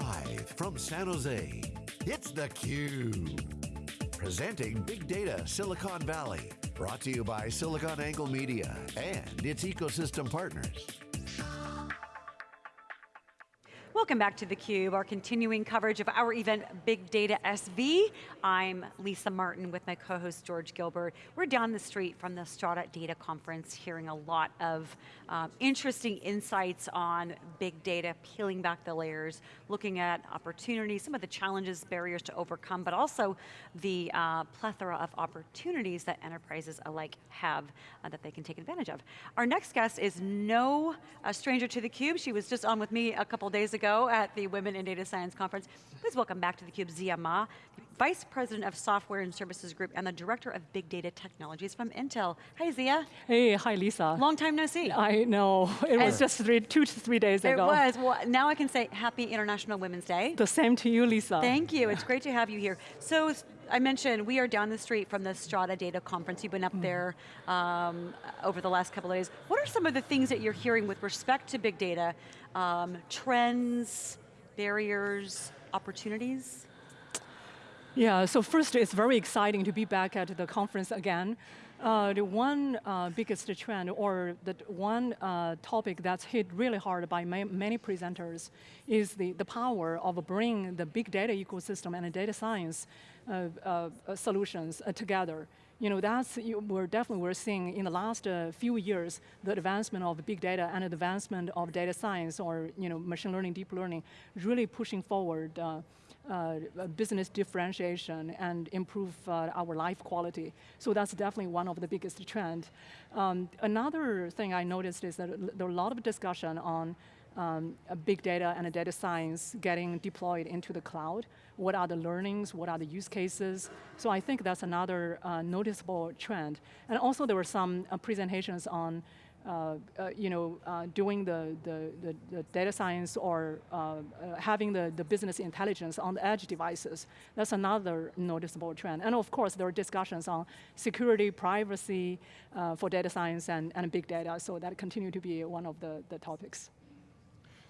Live from San Jose, it's theCUBE. Presenting Big Data Silicon Valley. Brought to you by SiliconANGLE Media and its ecosystem partners. Welcome back to theCUBE, our continuing coverage of our event, Big Data SV. I'm Lisa Martin with my co-host George Gilbert. We're down the street from the Strata Data Conference, hearing a lot of um, interesting insights on big data, peeling back the layers, looking at opportunities, some of the challenges, barriers to overcome, but also the uh, plethora of opportunities that enterprises alike have uh, that they can take advantage of. Our next guest is no uh, stranger to theCUBE. She was just on with me a couple days ago ago at the Women in Data Science Conference. Please welcome back to theCUBE Ziya Ma, Vice President of Software and Services Group and the Director of Big Data Technologies from Intel. Hi Ziya. Hey, hi Lisa. Long time no see. I know, it was just three, two to three days it ago. It was, well now I can say happy International Women's Day. The same to you, Lisa. Thank you, it's great to have you here. So, I mentioned we are down the street from the Strata Data Conference. You've been up mm. there um, over the last couple of days. What are some of the things that you're hearing with respect to big data? Um, trends, barriers, opportunities? Yeah, so first it's very exciting to be back at the conference again. Uh, the one uh, biggest trend or the one uh, topic that's hit really hard by ma many presenters is the, the power of bringing the big data ecosystem and data science solutions uh, together you know, that's, we're definitely, we're seeing in the last uh, few years, the advancement of big data and advancement of data science or, you know, machine learning, deep learning, really pushing forward uh, uh, business differentiation and improve uh, our life quality. So that's definitely one of the biggest trend. Um, another thing I noticed is that there are a lot of discussion on um, big data and data science getting deployed into the cloud. What are the learnings, what are the use cases? So I think that's another uh, noticeable trend. And also there were some uh, presentations on uh, uh, you know, uh, doing the, the, the, the, data science or uh, having the, the business intelligence on the edge devices. That's another noticeable trend. And of course, there are discussions on security, privacy for data science and, and big data, so that continue to be one of the, the topics.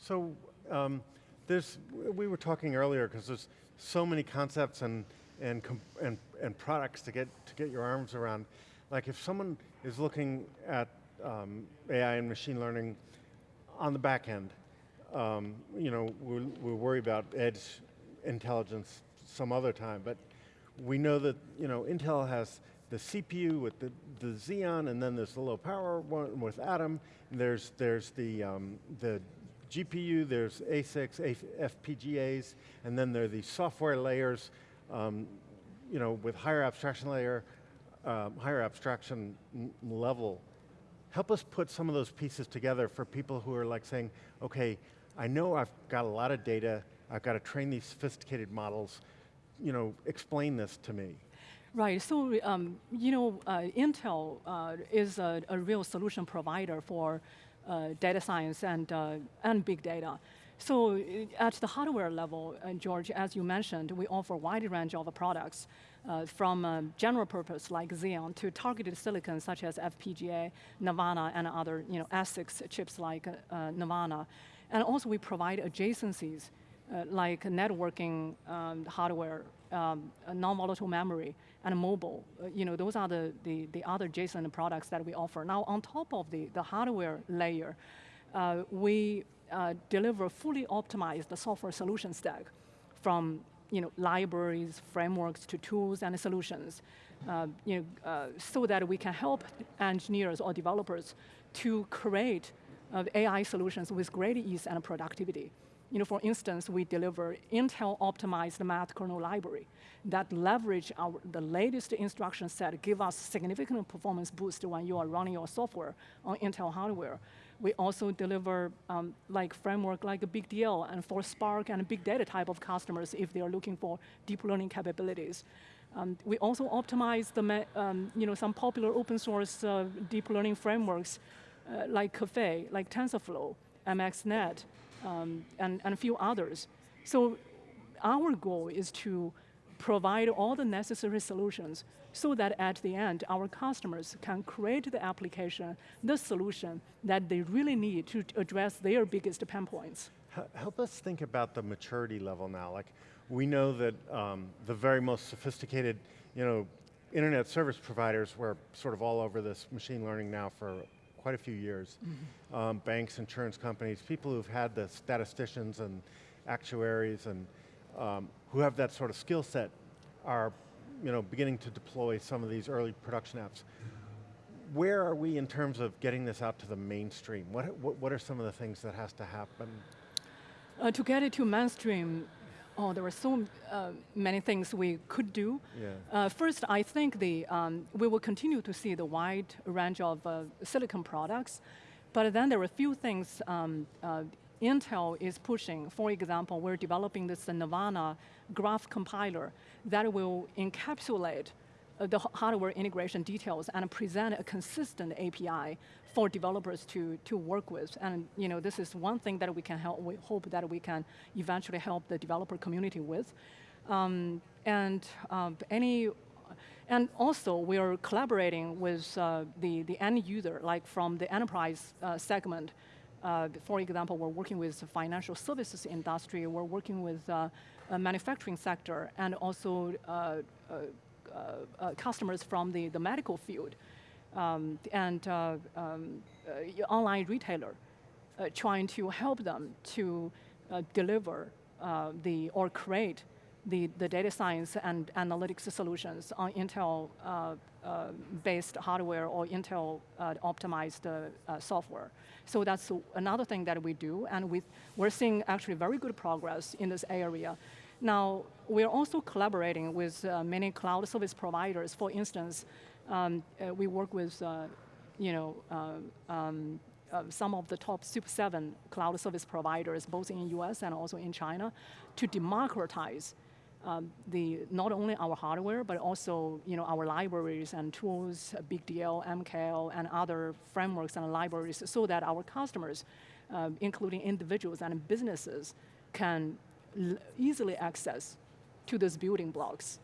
So um, there's, we were talking earlier because there's so many concepts and, and, and, and products to get, to get your arms around. Like if someone is looking at um, AI and machine learning on the back end, um, you know, we we worry about edge intelligence some other time, but we know that, you know, Intel has the CPU with the, the Xeon, and then there's the low power one with Atom, there's, there's the, um, the GPU, there's ASICs, FPGAs, and then there are these software layers, um, you know, with higher abstraction layer, um, higher abstraction level. Help us put some of those pieces together for people who are like saying, okay, I know I've got a lot of data, I've got to train these sophisticated models, you know, explain this to me. Right, so um, you know, uh, Intel uh, is a, a, real solution provider for data science and, uh, and big data. So uh, at the hardware level, George, as you mentioned, we offer a wide range of products uh, from general purpose like Xeon to targeted silicon such as FPGA, Nervana, and other you know, ASICs chips like uh. And also we provide adjacencies uh, like networking um, hardware, um, non-volatile memory, and mobile. Uh, you know, those are the, the, the, other adjacent products that we offer. Now, on top of the, the hardware layer, uh, we uh, deliver fully optimized the software solution stack from you know, libraries, frameworks to tools and solutions, uh, you know, uh, so that we can help engineers or developers to create uh, AI solutions with great ease and productivity. You know, for instance, we deliver Intel optimized math kernel library that leverage our, the latest instruction set, give us significant performance boost when you are running your software on Intel hardware. We also deliver um, like framework like a BigDL and for Spark and big data type of customers if they are looking for deep learning capabilities. Um, we also optimize the, um, you know, some popular open source uh, deep learning frameworks uh, like Caffe, like TensorFlow, MXNet, um, and, and a few others. So our goal is to provide all the necessary solutions so that at the end, our customers can create the application, the solution that they really need to address their biggest pain points. help us think about the maturity level now. Like, we know that um, the very most sophisticated, you know, internet service providers were sort of all over this machine learning now for quite a few years. Mm -hmm. um, banks, insurance companies, people who've had the statisticians and actuaries and um, who have that sort of skill set are you know, beginning to deploy some of these early production apps. Where are we in terms of getting this out to the mainstream? What, what, what are some of the things that has to happen? Uh, to get it to mainstream, oh, there were so uh, many things we could do. Yeah. Uh, first, I think the, um, we will continue to see the wide range of uh, silicon products, but then there are a few things um, uh, Intel is pushing. For example, we're developing this Nervana graph compiler that will encapsulate the hardware integration details and present a consistent API for developers to, to work with. And you know, this is one thing that we can help, we hope that we can eventually help the developer community with. Um, and um, any, and also we are collaborating with uh, the, the end user, like from the enterprise uh, segment. Uh, for example, we're working with the financial services industry, we're working with uh, manufacturing sector, and also uh, uh, uh, customers from the, the medical field um, and uh, um, uh, online retailer uh, trying to help them to deliver the or create the, the data science and analytics solutions on Intel uh, uh, based hardware or Intel uh, optimized software. So that's another thing that we do, and we, we're seeing actually very good progress in this area. Now, we're also collaborating with many cloud service providers. For instance, um, uh, we work with, uh, you know, uh, um, uh, some of the top Super 7 cloud service providers, both in US and also in China, to democratize um, the, not only our hardware, but also you know, our libraries and tools, BigDL, MKL, and other frameworks and libraries, so that our customers, uh, including individuals and businesses, can easily access to those building blocks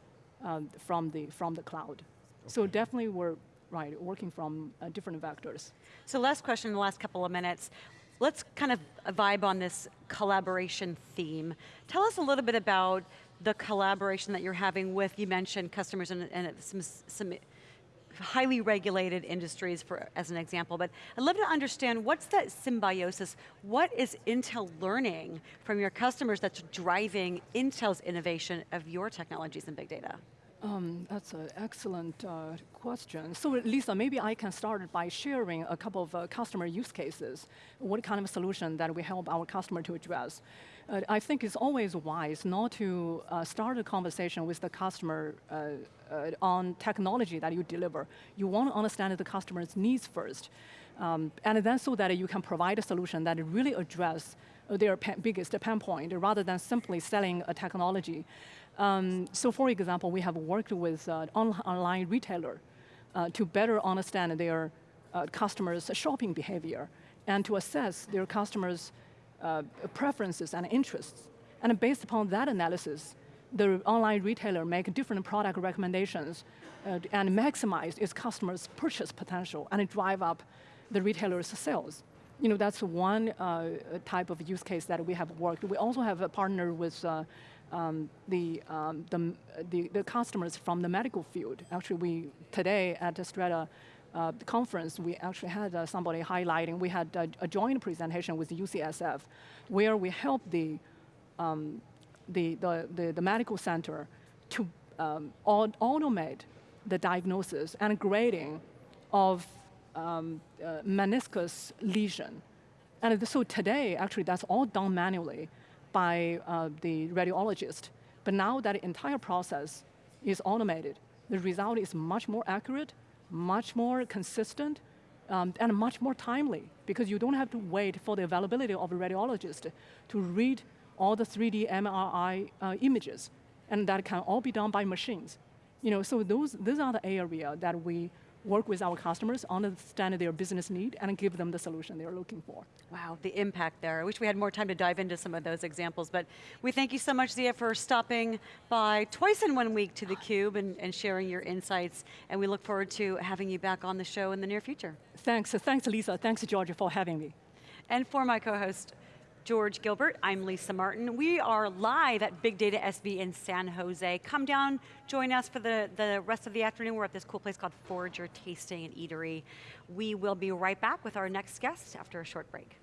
um, from, the, from the cloud. So definitely we're right working from uh, different vectors. So last question in the last couple of minutes. Let's kind of vibe on this collaboration theme. Tell us a little bit about the collaboration that you're having with, you mentioned customers and, and some, some highly regulated industries for, as an example, but I'd love to understand what's that symbiosis? What is Intel learning from your customers that's driving Intel's innovation of your technologies and big data? Um, that's an excellent uh, question. So Lisa, maybe I can start by sharing a couple of uh, customer use cases, what kind of solution that we help our customer to address. Uh, I think it's always wise not to uh, start a conversation with the customer uh, uh, on technology that you deliver. You want to understand the customer's needs first. Um, and then so that you can provide a solution that really address their biggest pain point rather than simply selling a technology. Um, so for example, we have worked with uh, on online retailer uh, to better understand their uh, customers' shopping behavior and to assess their customers' uh, preferences and interests. And based upon that analysis, the online retailer make different product recommendations uh, and maximize its customers' purchase potential and drive up the retailer's sales. You know, that's one uh, type of use case that we have worked. We also have a partner with um, the, um, the, the, the, customers from the medical field. Actually, we today at Strata uh, conference, we actually had uh, somebody highlighting, we had a, a, joint presentation with UCSF where we helped the, um, the, the, the, the, medical center to um, automate the diagnosis and grading of um, uh, meniscus lesion. And so today, actually, that's all done manually by uh, the radiologist. But now that entire process is automated, the result is much more accurate, much more consistent, um, and much more timely because you don't have to wait for the availability of a radiologist to read all the 3D MRI uh, images, and that can all be done by machines. You know, so those, those are the area that we work with our customers, understand their business need, and give them the solution they're looking for. Wow, the impact there. I wish we had more time to dive into some of those examples, but we thank you so much, Ziya, for stopping by twice in one week to theCUBE and, and sharing your insights, and we look forward to having you back on the show in the near future. Thanks, thanks Lisa, thanks Georgia for having me. And for my co-host, George Gilbert, I'm Lisa Martin. We are live at Big Data SV in San Jose. Come down, join us for the, the rest of the afternoon. We're at this cool place called Forager Tasting and Eatery. We will be right back with our next guest after a short break.